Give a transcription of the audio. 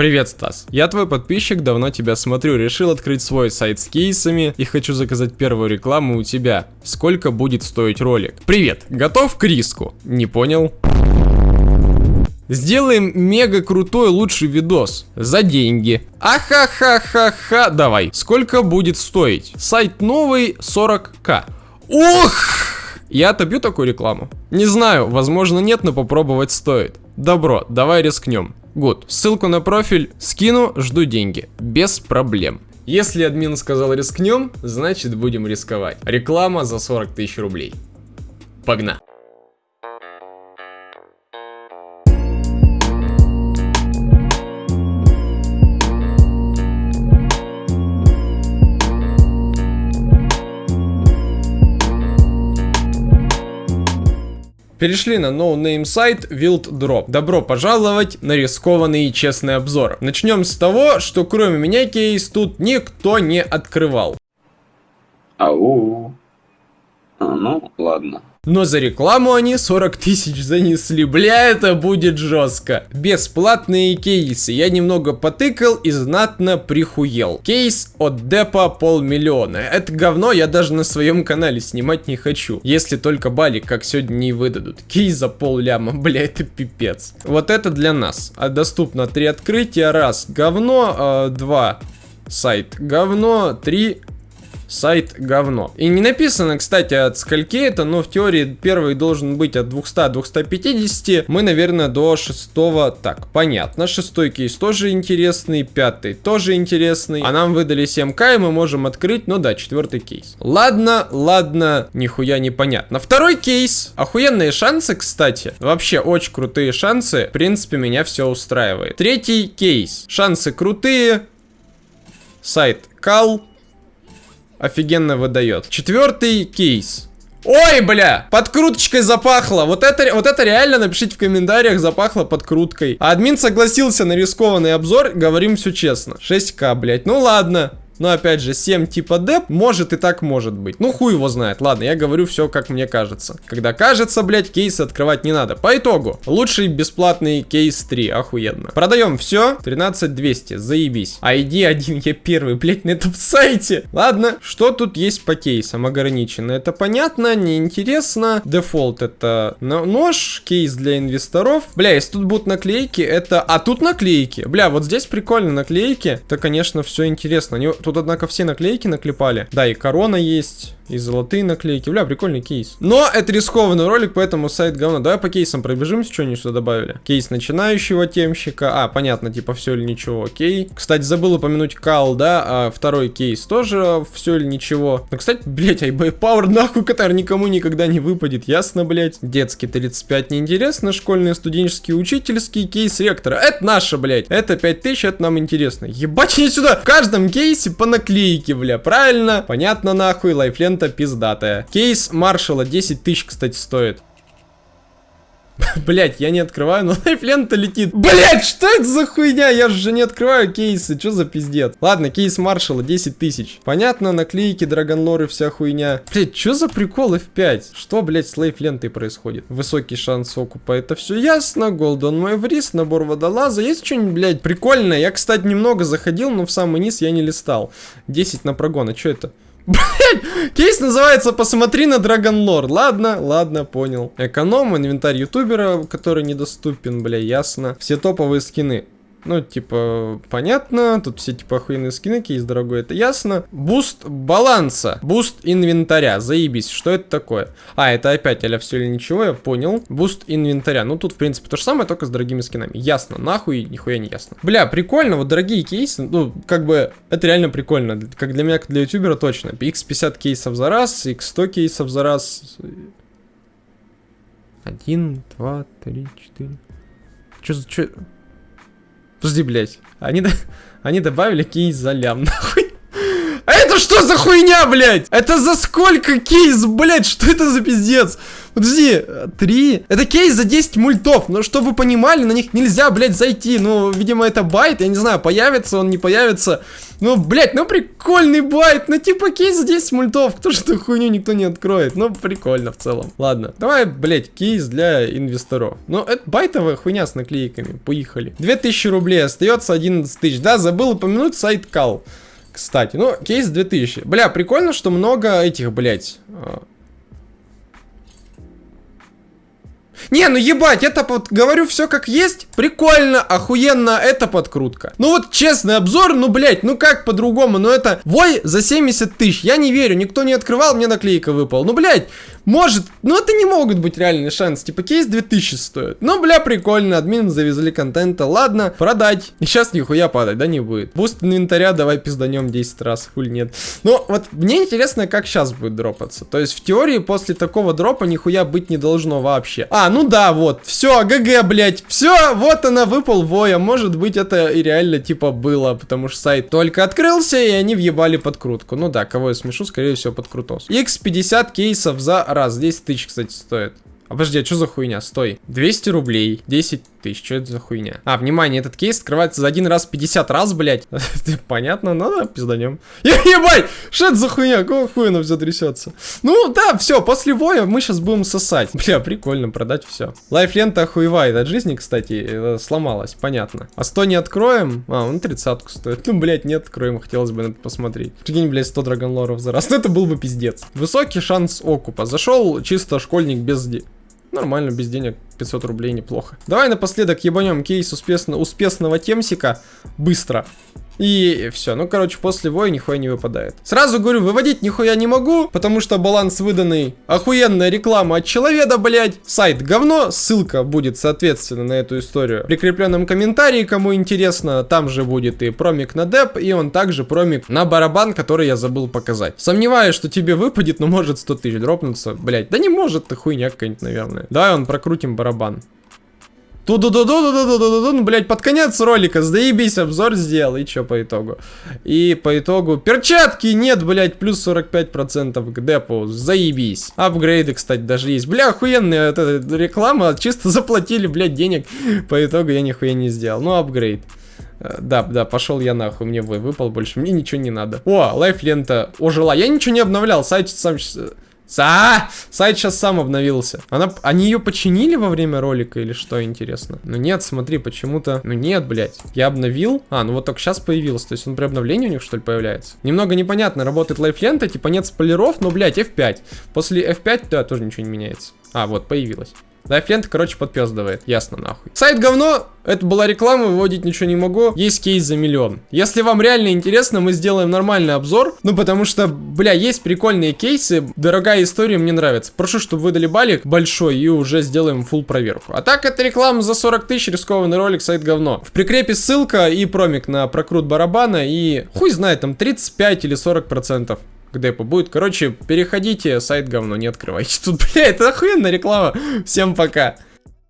Привет, Стас. Я твой подписчик, давно тебя смотрю. Решил открыть свой сайт с кейсами и хочу заказать первую рекламу у тебя. Сколько будет стоить ролик? Привет, готов к риску? Не понял? Сделаем мега крутой лучший видос. За деньги. Ахахахаха. Давай. Сколько будет стоить? Сайт новый 40к. Ух! Я отобью такую рекламу? Не знаю, возможно нет, но попробовать стоит. Добро, давай рискнем. Гуд. Ссылку на профиль скину, жду деньги. Без проблем. Если админ сказал рискнем, значит будем рисковать. Реклама за 40 тысяч рублей. Погнали. Перешли на no-name сайт Wild Drop. Добро пожаловать на рискованный и честный обзор. Начнем с того, что кроме меня кейс тут никто не открывал. Ау. А, ну, ладно. Но за рекламу они 40 тысяч занесли. Бля, это будет жестко. Бесплатные кейсы. Я немного потыкал и знатно прихуел. Кейс от депа полмиллиона. Это говно я даже на своем канале снимать не хочу. Если только балик, как сегодня, не выдадут. Кейс за пол ляма. Бля, это пипец. Вот это для нас. А доступно три открытия. Раз, говно. Э, два, сайт говно. Три, сайт говно. И не написано, кстати, от скольки это, но в теории первый должен быть от 200-250. Мы, наверное, до шестого. Так, понятно. Шестой кейс тоже интересный, пятый тоже интересный. А нам выдали 7к, и мы можем открыть, ну да, четвертый кейс. Ладно, ладно, нихуя непонятно. Второй кейс. Охуенные шансы, кстати. Вообще, очень крутые шансы. В принципе, меня все устраивает. Третий кейс. Шансы крутые. Сайт кал офигенно выдает. Четвертый кейс. Ой, бля, подкруточкой запахло. Вот это, вот это реально напишите в комментариях, запахло подкруткой. А админ согласился на рискованный обзор, говорим все честно. 6к, блядь, ну ладно. Но опять же, 7 типа деп, может и так может быть. Ну хуй его знает. Ладно, я говорю все как мне кажется. Когда кажется, блять, кейсы открывать не надо. По итогу, лучший бесплатный кейс 3, охуенно. Продаем все, 13200, заебись. ID 1, я первый, блять, на этом сайте. Ладно, что тут есть по кейсам ограничено? Это понятно, неинтересно. Дефолт это нож, кейс для инвесторов. Бля, если тут будут наклейки, это... А тут наклейки. Бля, вот здесь прикольно наклейки. Это, конечно, все интересно. Они Тут, однако, все наклейки наклепали. Да, и корона есть. И золотые наклейки. Бля, прикольный кейс. Но это рискованный ролик, поэтому сайт говно. Давай по кейсам пробежимся, что они сюда добавили. Кейс начинающего темщика. А, понятно, типа все или ничего, окей. Кстати, забыл упомянуть кал, да. А второй кейс тоже все или ничего. Ну, кстати, блять, iBay Power нахуй, который никому никогда не выпадет. Ясно, блять. Детский 35 неинтересно. Школьный, студенческий, учительский кейс ректора. Это наше, блять. Это 5000, это нам интересно. Ебать, не сюда. В каждом кейсе по наклейке, бля. Правильно? Понятно, нахуй. Лайфлент лента пиздатая. Кейс маршала 10 тысяч, кстати, стоит. Блять, я не открываю, но лайфлента летит. Блять, что это за хуйня? Я же не открываю кейсы, что за пиздец? Ладно, кейс маршала 10 тысяч. Понятно, наклейки, драгонлоры, вся хуйня. Блять, что за прикол F5? Что, блять, с лайфлентой происходит? Высокий шанс окупа, это все ясно. Голден Мэврис, набор водолаза. Есть что-нибудь, блять, прикольное? Я, кстати, немного заходил, но в самый низ я не листал. 10 на прогон, а что это? Кейс называется «Посмотри на Dragon Lore». Ладно, ладно, понял. Эконом, инвентарь ютубера, который недоступен, бля, ясно. Все топовые скины. Ну, типа, понятно, тут все, типа, охуенные скины, кейс дорогой, это ясно. Буст баланса, буст инвентаря, заебись, что это такое? А, это опять аля все или ничего, я понял. Буст инвентаря, ну, тут, в принципе, то же самое, только с дорогими скинами. Ясно, нахуй, нихуя не ясно. Бля, прикольно, вот дорогие кейсы, ну, как бы, это реально прикольно, как для меня, как для ютубера, точно. x50 кейсов за раз, x100 кейсов за раз. Один, два, три, четыре. Чё за... Чё... Подожди, блядь. Они, они добавили кейс за лям, нахуй. Что за хуйня, блядь? Это за сколько кейс, блядь? Что это за пиздец? Подожди, три? Это кейс за 10 мультов. Ну, чтобы вы понимали, на них нельзя, блядь, зайти. Ну, видимо, это байт. Я не знаю, появится он, не появится. Ну, блядь, ну прикольный байт. Ну, типа кейс за 10 мультов. Кто же эту хуйню никто не откроет? Ну, прикольно в целом. Ладно, давай, блядь, кейс для инвесторов. Ну, это байтовая хуйня с наклейками. Поехали. 2000 рублей, остается 11 тысяч. Да, забыл упомянуть сайт Кал. Кстати, ну, кейс 2000. Бля, прикольно, что много этих, блядь, Не, ну ебать, это вот говорю все как есть. Прикольно, охуенно, это подкрутка. Ну вот честный обзор, ну блять, ну как по-другому, ну это вой за 70 тысяч. Я не верю, никто не открывал, мне наклейка выпала. Ну блять, может, ну это не могут быть реальный шанс. Типа кейс 2000 стоит. Ну бля, прикольно, админ завезли контента. Ладно, продать. И сейчас нихуя падать, да, не будет. Буст инвентаря давай пизданем 10 раз, хуй нет. Ну вот мне интересно, как сейчас будет дропаться. То есть в теории после такого дропа нихуя быть не должно вообще. А, ну да, вот, все, ГГ, блять, все, вот она, выпал воя. Может быть это и реально типа было, потому что сайт только открылся и они въебали подкрутку. Ну да, кого я смешу, скорее всего под крутос. X50 кейсов за раз. 10 тысяч, кстати, стоит. А подожди, а что за хуйня? Стой. 200 рублей, 10 тысяч, что это за хуйня? А, внимание, этот кейс открывается за один раз 50 раз, блядь. Понятно, надо пизданем. Ебать, что это за хуйня? Какого хуя она все трясется? Ну, да, все, после воя мы сейчас будем сосать. Бля, прикольно, продать все. live-лента охуевает от жизни, кстати, э, сломалась, понятно. А 100 не откроем? А, он 30 стоит. Ну, блядь, не откроем, хотелось бы на это посмотреть. Прикинь, блядь, 100 Dragon Lore ов за раз. Ну, это был бы пиздец. Высокий шанс окупа. Зашел чисто школьник без Нормально, без денег 500 рублей неплохо. Давай напоследок ебанем кейс успешно, успешного темсика быстро. И все. Ну, короче, после воя нихуя не выпадает. Сразу говорю, выводить нихуя не могу, потому что баланс выданный. Охуенная реклама от человека, блядь. Сайт говно. Ссылка будет, соответственно, на эту историю в прикрепленном комментарии, кому интересно. Там же будет и промик на деп, и он также промик на барабан, который я забыл показать. Сомневаюсь, что тебе выпадет, но может 100 тысяч дропнуться. Блядь, да не может ты хуйня какая-нибудь, наверное. Давай он прокрутим барабан ту ду ду ду ду ду ду ду ду ну, блядь, под конец ролика, заебись, обзор сделал, и чё по итогу? И по итогу, перчатки нет, блядь, плюс 45% к депу, заебись. Апгрейды, кстати, даже есть. Бля, охуенная эта реклама, чисто заплатили, блядь, денег, по итогу я нихуя не сделал. Ну, апгрейд. Да, да, пошел я нахуй, мне выпал больше, мне ничего не надо. О, лайф лента ожила. Я ничего не обновлял, сайт сам Са! Сайт сейчас сам обновился. Она, они ее починили во время ролика или что, интересно? Ну нет, смотри, почему-то... Ну нет, блядь. Я обновил. А, ну вот только сейчас появился. То есть он при обновлении у них, что ли, появляется? Немного непонятно. Работает лайфлента, типа нет спойлеров, но, блядь, F5. После F5, да, тоже ничего не меняется. А, вот, появилась. live-лента, короче, подпездывает. Ясно, нахуй. Сайт говно. Это была реклама, выводить ничего не могу. Есть кейс за миллион. Если вам реально интересно, мы сделаем нормальный обзор. Ну, потому что, бля, есть прикольные кейсы. Дорогая история, мне нравится. Прошу, чтобы выдали балик большой и уже сделаем full проверку. А так, это реклама за 40 тысяч, рискованный ролик, сайт говно. В прикрепе ссылка и промик на прокрут барабана. И хуй знает, там 35 или 40 процентов к депу будет. Короче, переходите, сайт говно, не открывайте. Тут, бля, это охуенная реклама. Всем пока.